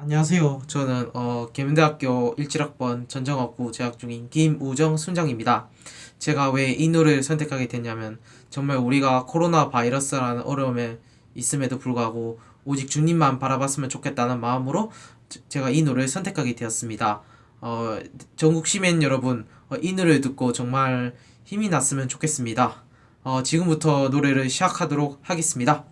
안녕하세요. 저는 어, 계명대학교 17학번 전정학부 재학 중인 김우정 순장입니다. 제가 왜 이 노래를 선택하게 됐냐면 정말 우리가 코로나 바이러스라는 어려움에 있음에도 불구하고 오직 주님만 바라봤으면 좋겠다는 마음으로 제- 제가 이 노래를 선택하게 되었습니다. 어, 전국 시민 여러분, 어, 이 노래를 듣고 정말 힘이 났으면 좋겠습니다. 어, 지금부터 노래를 시작하도록 하겠습니다.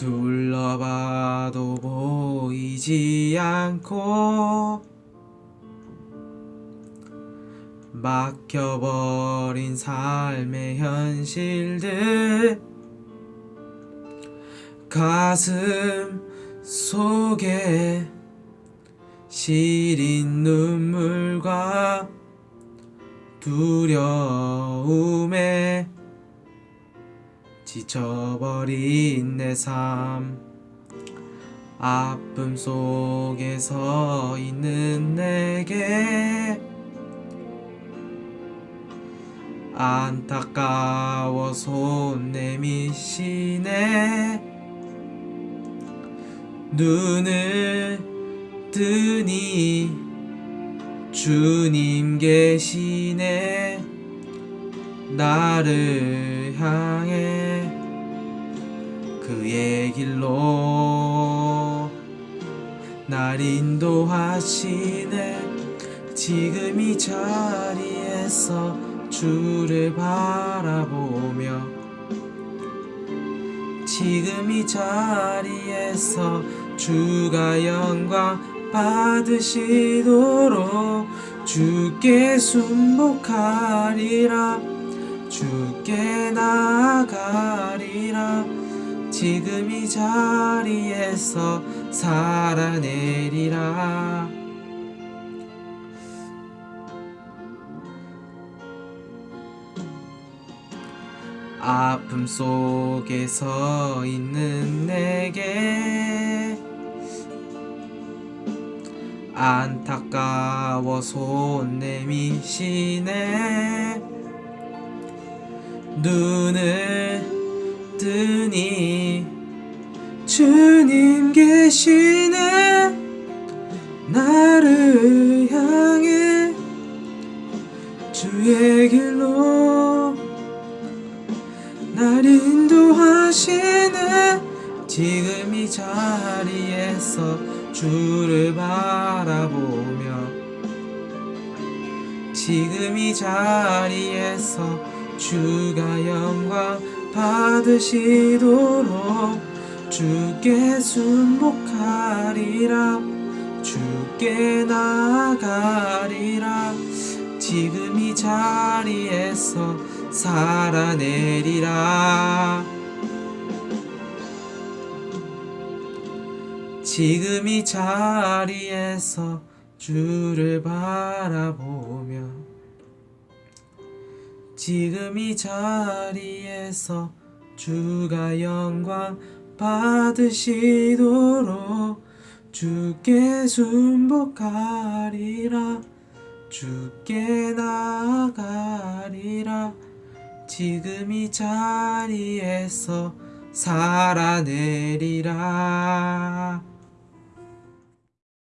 둘러봐도 보이지 않고 막혀버린 삶의 현실들 가슴 속에 시린 눈물과 두려움에 지쳐버린 내 삶. 아픔 속에 서 있는 내게 안타까워 손 내미시네. 눈을 뜨니 주님 계시네. 나를 향해 그의 길로 날 인도하시네. 지금 이 자리에서 주를 바라보며 지금 이 자리에서 주가 영광 받으시도록 주께 순복하리라. 주께 나가리라 지금 이 자리에서 살아내리라. 아픔 속에 서 있는 내게 안타까워 손 내미시네. 눈을 뜨니 주님 계시네. 나를 향해 주의 길로 날 인도하시네. 지금 이 자리에서 주를 바라보며 지금 이 자리에서 주가 영광 받으시도록 주께 순복하리라. 주께 나가리라. 지금 이 자리에서 살아내리라. 지금 이 자리에서 주를 바라보며 지금 이 자리에서 주가 영광 받으시도록 주께 순복하리라. 주께 나가리라. 지금 이 자리에서 살아내리라